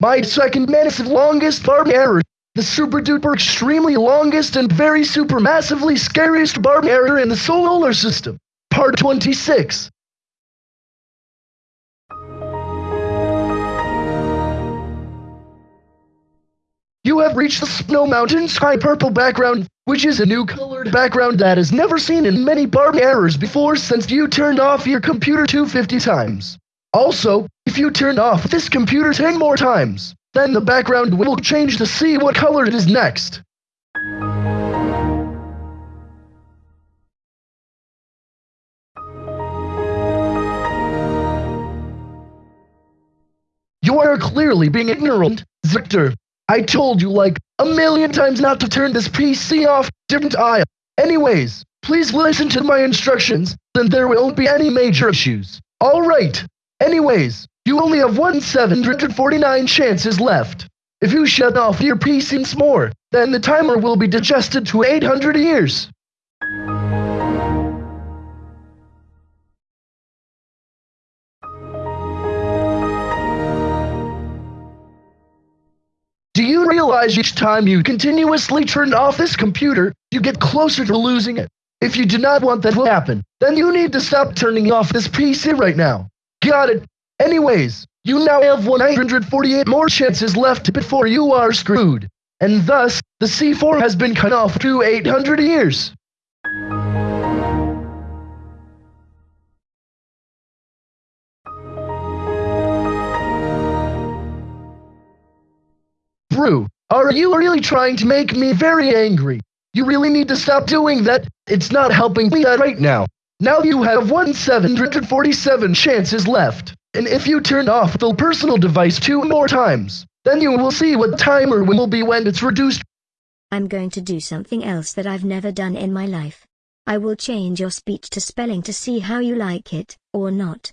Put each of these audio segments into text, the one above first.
My second massive longest barb error. The super duper extremely longest and very super massively scariest barb error in the solar system. Part 26. You have reached the Snow Mountain Sky Purple background, which is a new colored background that is never seen in many barb errors before since you turned off your computer 250 times. Also, if you turn off this computer 10 more times, then the background will change to see what color it is next. You are clearly being ignorant, Victor. I told you like a million times not to turn this PC off, didn't I? Anyways, please listen to my instructions, then there won't be any major issues. Alright. Anyways, you only have one 749 chances left. If you shut off your PC once more, then the timer will be digested to 800 years. Do you realize each time you continuously turn off this computer, you get closer to losing it? If you do not want that to happen, then you need to stop turning off this PC right now. Got it? Anyways, you now have 148 more chances left before you are screwed. And thus, the C4 has been cut off to 800 years. Brew, are you really trying to make me very angry? You really need to stop doing that. It's not helping me out right now. Now you have 1,747 chances left. And if you turn off the personal device two more times, then you will see what timer will be when it's reduced. I'm going to do something else that I've never done in my life. I will change your speech to spelling to see how you like it, or not.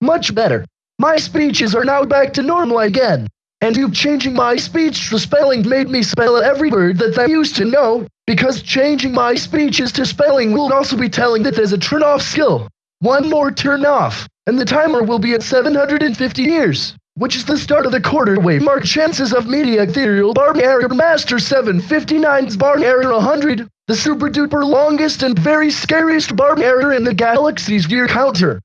Much better. My speeches are now back to normal again. And you changing my speech to spelling made me spell every word that I used to know, because changing my speeches to spelling will also be telling that there's a turn off skill. One more turn off, and the timer will be at 750 years, which is the start of the quarter wave mark chances of media ethereal bar error master 759's bar error 100, the super duper longest and very scariest bar error in the galaxy's year counter.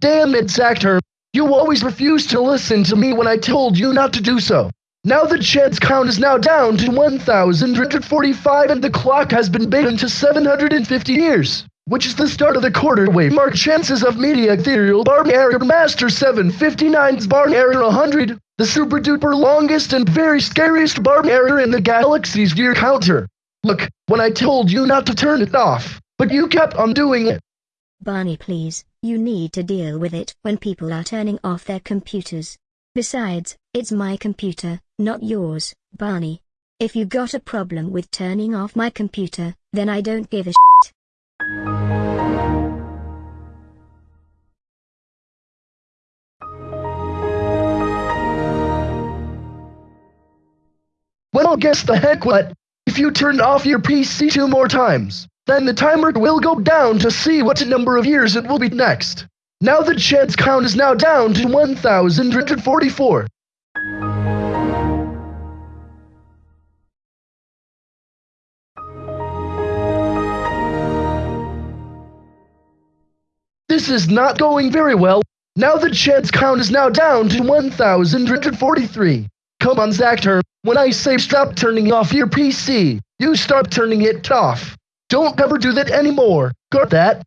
Damn it, Zactor. You always refused to listen to me when I told you not to do so. Now the chance count is now down to 1,145 and the clock has been beaten to 750 years, which is the start of the quarter wave mark chances of media ethereal bar error master 759's bar error 100, the super duper longest and very scariest bar error in the galaxy's year counter. Look, when I told you not to turn it off, but you kept on doing it. Barney please, you need to deal with it when people are turning off their computers. Besides, it's my computer, not yours, Barney. If you got a problem with turning off my computer, then I don't give a shit. Well, guess the heck what? If you turn off your PC two more times, then the timer will go down to see what number of years it will be next. Now the chance count is now down to 1,144. This is not going very well. Now the chance count is now down to 1,143. Come on, Zactor. When I say stop turning off your PC, you stop turning it off. Don't ever do that anymore. Got that?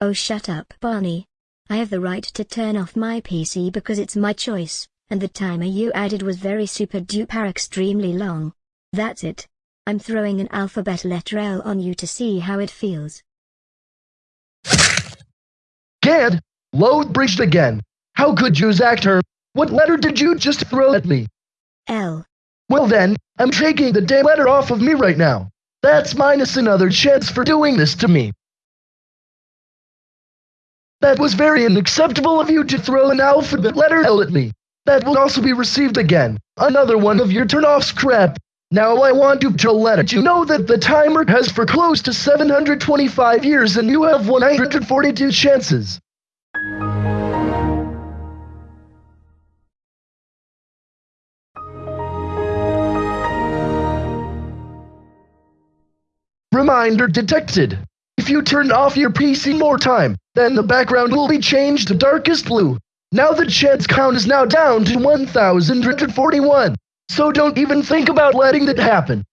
Oh shut up, Barney. I have the right to turn off my PC because it's my choice, and the timer you added was very super duper extremely long. That's it. I'm throwing an alphabet letter L on you to see how it feels. Gad, load bridged again. How could you, Zactor? What letter did you just throw at me? L. Well then, I'm taking the damn letter off of me right now. That's minus another chance for doing this to me. That was very unacceptable of you to throw an alphabet letter L at me. That will also be received again. Another one of your turn-offs crap. Now I want you to let you know that the timer has for close to 725 years and you have 142 chances. Reminder detected. If you turn off your PC more time, then the background will be changed to darkest blue. Now the chance count is now down to 1,141. So don't even think about letting that happen.